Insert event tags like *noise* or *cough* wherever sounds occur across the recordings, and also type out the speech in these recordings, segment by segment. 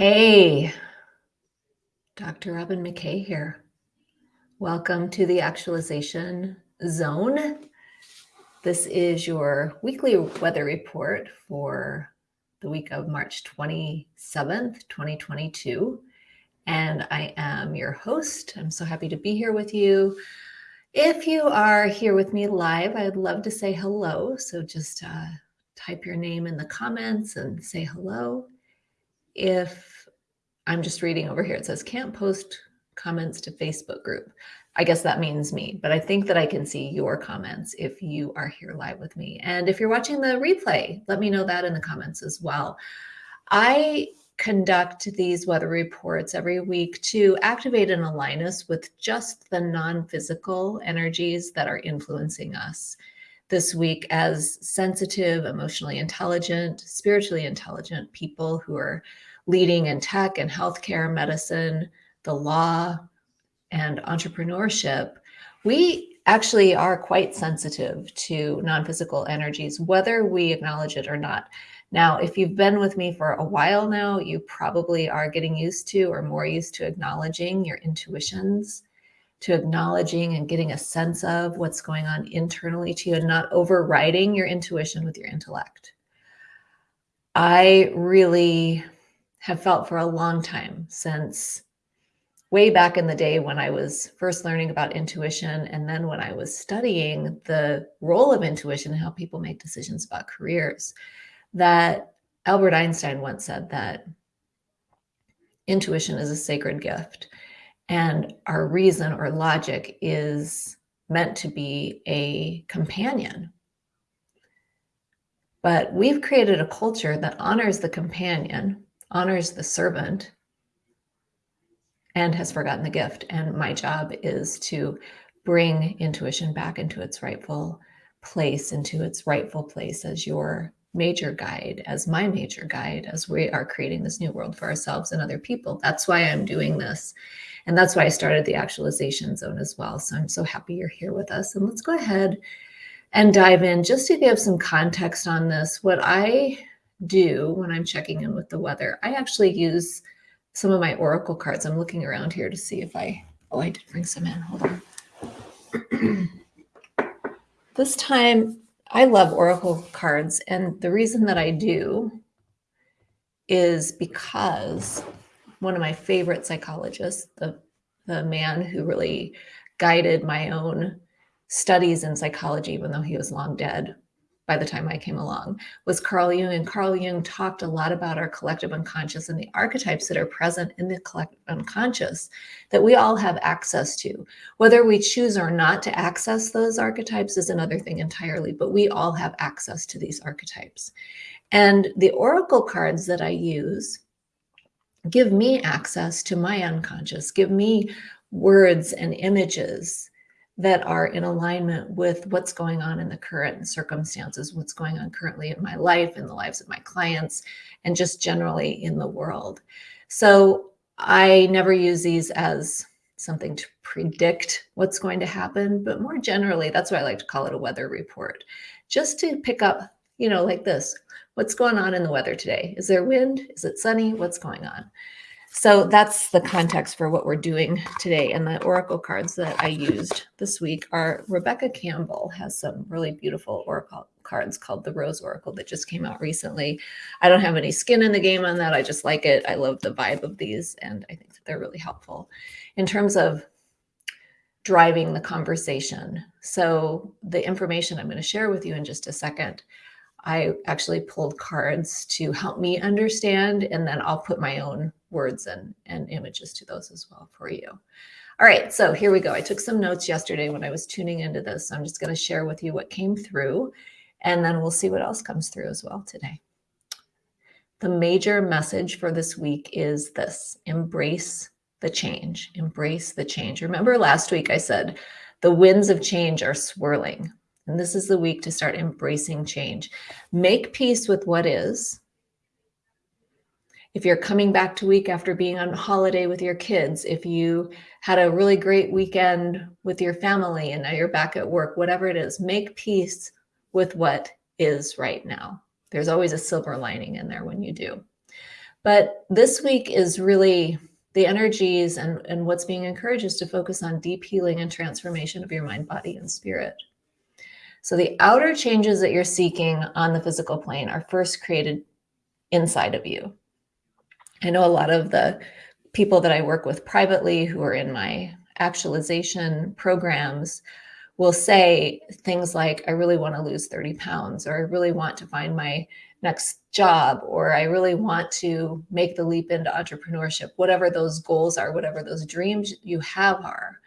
Hey, Dr. Robin McKay here. Welcome to the Actualization Zone. This is your weekly weather report for the week of March 27th, 2022. And I am your host. I'm so happy to be here with you. If you are here with me live, I'd love to say hello. So just uh, type your name in the comments and say hello. If I'm just reading over here, it says can't post comments to Facebook group. I guess that means me, but I think that I can see your comments if you are here live with me. And if you're watching the replay, let me know that in the comments as well. I conduct these weather reports every week to activate and align us with just the non-physical energies that are influencing us this week as sensitive, emotionally intelligent, spiritually intelligent people who are leading in tech and healthcare, medicine, the law, and entrepreneurship, we actually are quite sensitive to non-physical energies, whether we acknowledge it or not. Now, if you've been with me for a while now, you probably are getting used to or more used to acknowledging your intuitions, to acknowledging and getting a sense of what's going on internally to you and not overriding your intuition with your intellect. I really have felt for a long time since way back in the day when I was first learning about intuition and then when I was studying the role of intuition and how people make decisions about careers, that Albert Einstein once said that intuition is a sacred gift and our reason or logic is meant to be a companion. But we've created a culture that honors the companion honors the servant and has forgotten the gift. And my job is to bring intuition back into its rightful place, into its rightful place as your major guide, as my major guide, as we are creating this new world for ourselves and other people. That's why I'm doing this. And that's why I started the actualization zone as well. So I'm so happy you're here with us. And let's go ahead and dive in just to give some context on this. What I do when I'm checking in with the weather. I actually use some of my Oracle cards. I'm looking around here to see if I, oh, I did bring some in. Hold on. *clears throat* this time, I love Oracle cards. And the reason that I do is because one of my favorite psychologists, the, the man who really guided my own studies in psychology, even though he was long dead, by the time I came along was Carl Jung. And Carl Jung talked a lot about our collective unconscious and the archetypes that are present in the collective unconscious that we all have access to. Whether we choose or not to access those archetypes is another thing entirely, but we all have access to these archetypes. And the oracle cards that I use give me access to my unconscious, give me words and images that are in alignment with what's going on in the current circumstances, what's going on currently in my life, in the lives of my clients, and just generally in the world. So I never use these as something to predict what's going to happen, but more generally, that's why I like to call it a weather report, just to pick up, you know, like this, what's going on in the weather today? Is there wind? Is it sunny? What's going on? So that's the context for what we're doing today. And the Oracle cards that I used this week are Rebecca Campbell has some really beautiful Oracle cards called the Rose Oracle that just came out recently. I don't have any skin in the game on that. I just like it. I love the vibe of these and I think that they're really helpful in terms of driving the conversation. So the information I'm going to share with you in just a second I actually pulled cards to help me understand, and then I'll put my own words and, and images to those as well for you. All right, so here we go. I took some notes yesterday when I was tuning into this. So I'm just going to share with you what came through, and then we'll see what else comes through as well today. The major message for this week is this, embrace the change, embrace the change. Remember last week I said, the winds of change are swirling. And this is the week to start embracing change. Make peace with what is. If you're coming back to week after being on holiday with your kids, if you had a really great weekend with your family and now you're back at work, whatever it is, make peace with what is right now. There's always a silver lining in there when you do. But this week is really the energies and, and what's being encouraged is to focus on deep healing and transformation of your mind, body, and spirit. So the outer changes that you're seeking on the physical plane are first created inside of you. I know a lot of the people that I work with privately who are in my actualization programs will say things like, I really want to lose 30 pounds, or I really want to find my next job, or I really want to make the leap into entrepreneurship, whatever those goals are, whatever those dreams you have are.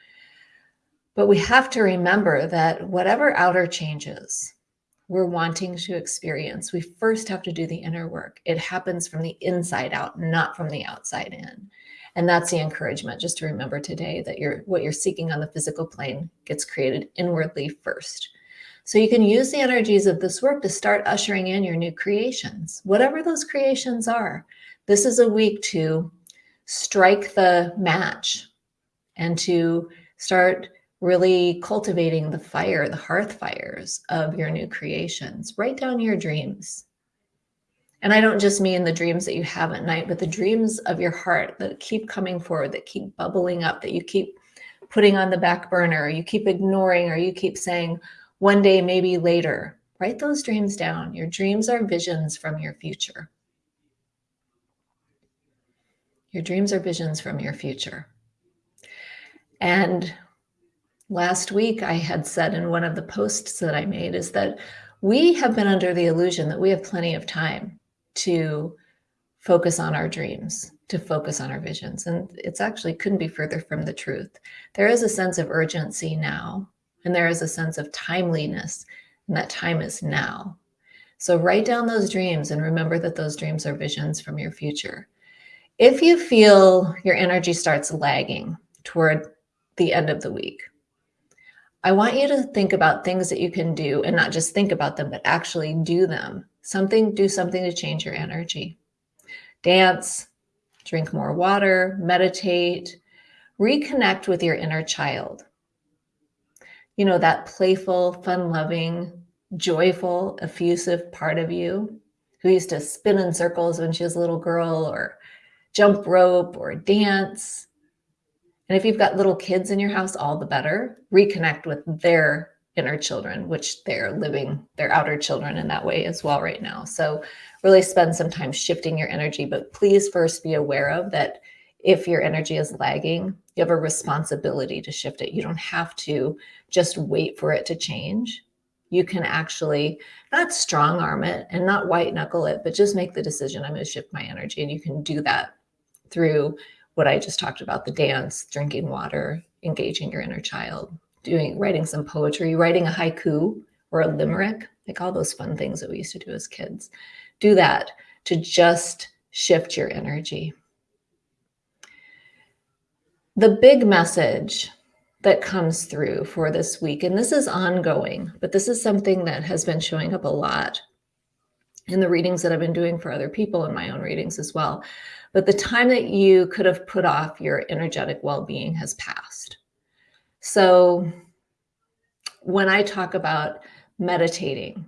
But we have to remember that whatever outer changes we're wanting to experience, we first have to do the inner work. It happens from the inside out, not from the outside in. And that's the encouragement, just to remember today that you're, what you're seeking on the physical plane gets created inwardly first. So you can use the energies of this work to start ushering in your new creations, whatever those creations are. This is a week to strike the match and to start really cultivating the fire, the hearth fires of your new creations. Write down your dreams. And I don't just mean the dreams that you have at night, but the dreams of your heart that keep coming forward, that keep bubbling up, that you keep putting on the back burner, you keep ignoring, or you keep saying, one day, maybe later. Write those dreams down. Your dreams are visions from your future. Your dreams are visions from your future. And last week I had said in one of the posts that I made is that we have been under the illusion that we have plenty of time to focus on our dreams, to focus on our visions. And it's actually couldn't be further from the truth. There is a sense of urgency now, and there is a sense of timeliness, and that time is now. So write down those dreams and remember that those dreams are visions from your future. If you feel your energy starts lagging toward the end of the week, I want you to think about things that you can do and not just think about them, but actually do them something, do something to change your energy. Dance, drink more water, meditate, reconnect with your inner child. You know, that playful, fun loving, joyful, effusive part of you who used to spin in circles when she was a little girl or jump rope or dance. And if you've got little kids in your house, all the better. Reconnect with their inner children, which they're living their outer children in that way as well right now. So really spend some time shifting your energy, but please first be aware of that if your energy is lagging, you have a responsibility to shift it. You don't have to just wait for it to change. You can actually not strong arm it and not white knuckle it, but just make the decision, I'm going to shift my energy. And you can do that through what I just talked about, the dance, drinking water, engaging your inner child doing writing some poetry, writing a haiku or a limerick, like all those fun things that we used to do as kids. Do that to just shift your energy. The big message that comes through for this week, and this is ongoing, but this is something that has been showing up a lot in the readings that I've been doing for other people and my own readings as well. But the time that you could have put off your energetic well-being has passed. So when I talk about meditating,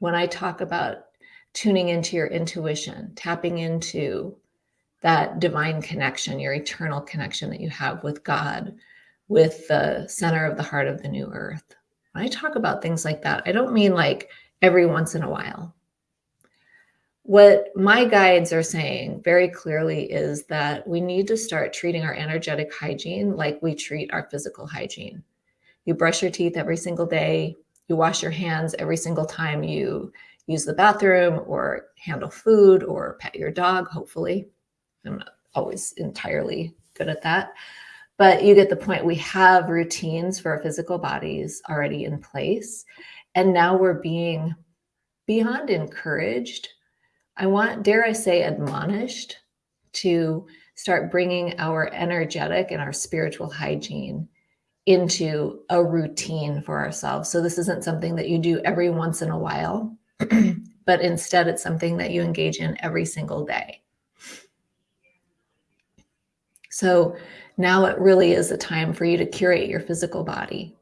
when I talk about tuning into your intuition, tapping into that divine connection, your eternal connection that you have with God, with the center of the heart of the new earth. When I talk about things like that, I don't mean like every once in a while. What my guides are saying very clearly is that we need to start treating our energetic hygiene like we treat our physical hygiene. You brush your teeth every single day. You wash your hands every single time you use the bathroom or handle food or pet your dog, hopefully. I'm not always entirely good at that. But you get the point. We have routines for our physical bodies already in place. And now we're being beyond encouraged. I want, dare I say, admonished to start bringing our energetic and our spiritual hygiene into a routine for ourselves. So this isn't something that you do every once in a while, *clears throat* but instead it's something that you engage in every single day. So now it really is a time for you to curate your physical body.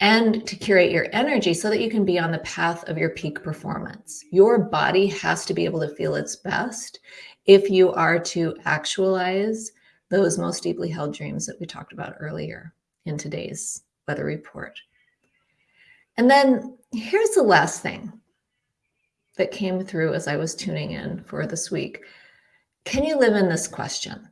And to curate your energy so that you can be on the path of your peak performance. Your body has to be able to feel its best if you are to actualize those most deeply held dreams that we talked about earlier in today's weather report. And then here's the last thing that came through as I was tuning in for this week. Can you live in this question?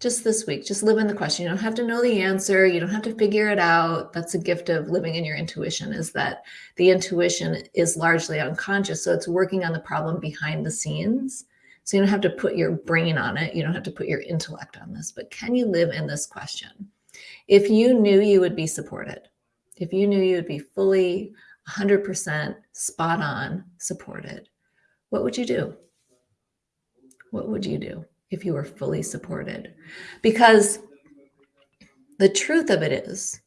Just this week, just live in the question. You don't have to know the answer. You don't have to figure it out. That's a gift of living in your intuition is that the intuition is largely unconscious. So it's working on the problem behind the scenes. So you don't have to put your brain on it. You don't have to put your intellect on this, but can you live in this question? If you knew you would be supported, if you knew you would be fully 100% spot on supported, what would you do? What would you do if you were fully supported? Because the truth of it is,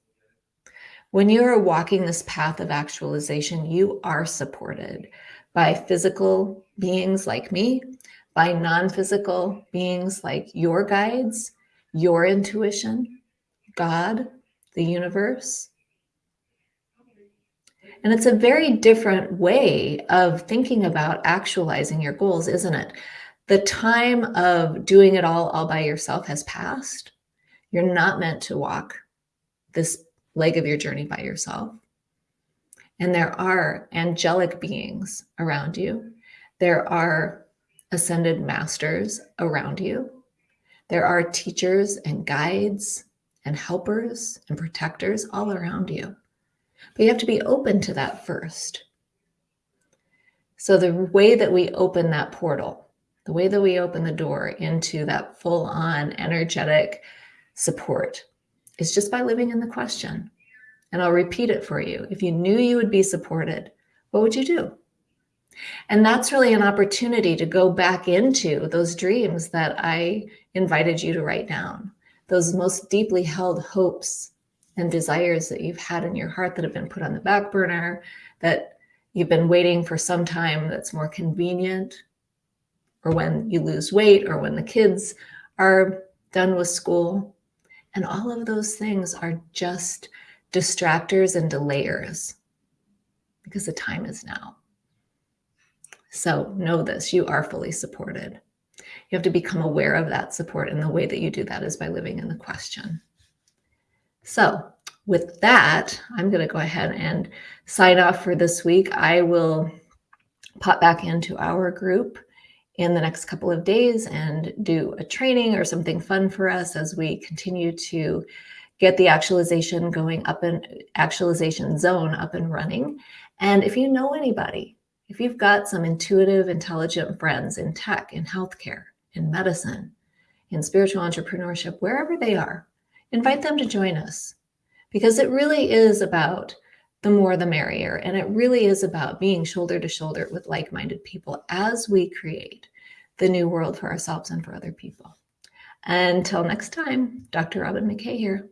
when you are walking this path of actualization, you are supported by physical beings like me, by non physical beings like your guides, your intuition, God, the universe, and it's a very different way of thinking about actualizing your goals, isn't it? The time of doing it all all by yourself has passed. You're not meant to walk this leg of your journey by yourself. And there are angelic beings around you. There are ascended masters around you. There are teachers and guides and helpers and protectors all around you. But you have to be open to that first. So the way that we open that portal, the way that we open the door into that full on energetic support is just by living in the question. And I'll repeat it for you. If you knew you would be supported, what would you do? And that's really an opportunity to go back into those dreams that I invited you to write down, those most deeply held hopes and desires that you've had in your heart that have been put on the back burner, that you've been waiting for some time that's more convenient, or when you lose weight, or when the kids are done with school. And all of those things are just distractors and delayers because the time is now. So know this you are fully supported. You have to become aware of that support. And the way that you do that is by living in the question. So with that, I'm going to go ahead and sign off for this week. I will pop back into our group in the next couple of days and do a training or something fun for us as we continue to get the actualization going up and actualization zone up and running. And if you know anybody, if you've got some intuitive, intelligent friends in tech, in healthcare, in medicine, in spiritual entrepreneurship, wherever they are, invite them to join us because it really is about the more the merrier. And it really is about being shoulder to shoulder with like minded people as we create the new world for ourselves and for other people. Until next time, Dr. Robin McKay here.